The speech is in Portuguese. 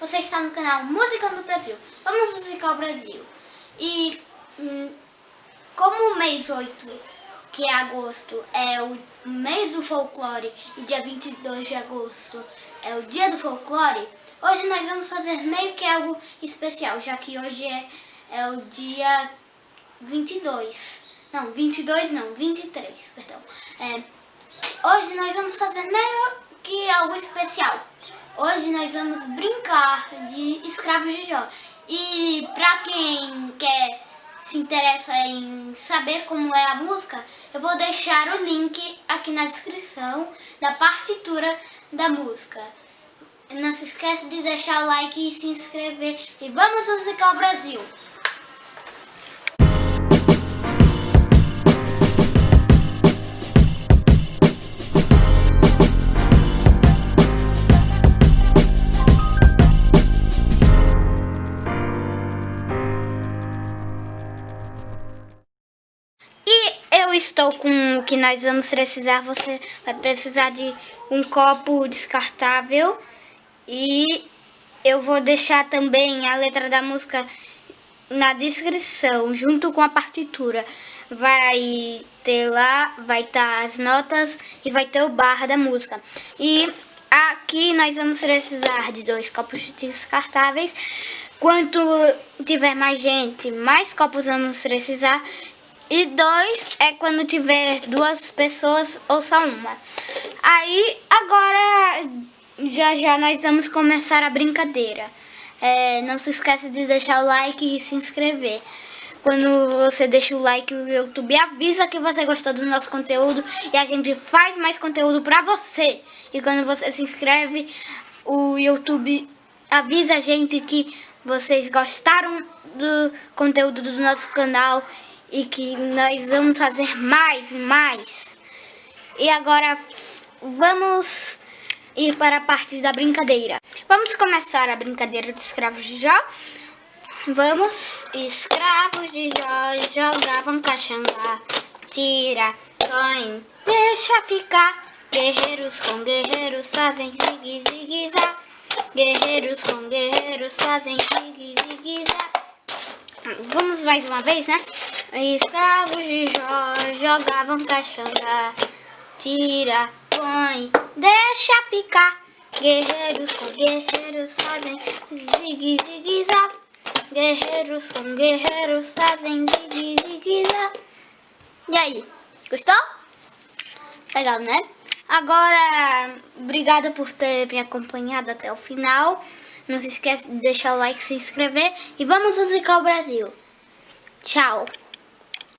Você está no canal Música do Brasil. Vamos musicar o Brasil. E hum, como o mês 8, que é agosto, é o mês do folclore e dia 22 de agosto é o dia do folclore, hoje nós vamos fazer meio que algo especial, já que hoje é, é o dia 22. Não, 22 não, 23, perdão. É, hoje nós vamos fazer meio que algo especial. Hoje nós vamos brincar de escravos de Jó. E pra quem quer se interessa em saber como é a música, eu vou deixar o link aqui na descrição da partitura da música. Não se esqueça de deixar o like e se inscrever. E vamos musicar o Brasil! Estou com o que nós vamos precisar. Você vai precisar de um copo descartável e eu vou deixar também a letra da música na descrição, junto com a partitura. Vai ter lá, vai estar tá as notas e vai ter o barra da música. E aqui nós vamos precisar de dois copos descartáveis. Quanto tiver mais gente, mais copos vamos precisar. E dois é quando tiver duas pessoas ou só uma. Aí, agora, já já nós vamos começar a brincadeira. É, não se esqueça de deixar o like e se inscrever. Quando você deixa o like, o YouTube avisa que você gostou do nosso conteúdo e a gente faz mais conteúdo pra você. E quando você se inscreve, o YouTube avisa a gente que vocês gostaram do conteúdo do nosso canal e que nós vamos fazer mais e mais. E agora vamos ir para a parte da brincadeira. Vamos começar a brincadeira dos escravos de Jó. Vamos, escravos de Jó jogavam caxangá, tira, põe, deixa ficar. Guerreiros com guerreiros fazem zigue zigue zá. Guerreiros com guerreiros fazem zigue zigue zá. Vamos mais uma vez, né? Escravos de Jó jogavam caixanga. Tira, põe, deixa ficar. Guerreiros com guerreiros fazem zigue zigue zá. Guerreiros com guerreiros fazem zigue zigue zá. E aí, gostou? Legal, né? Agora, obrigada por ter me acompanhado até o final. Não se esqueça de deixar o like, se inscrever e vamos musicar o Brasil. Tchau!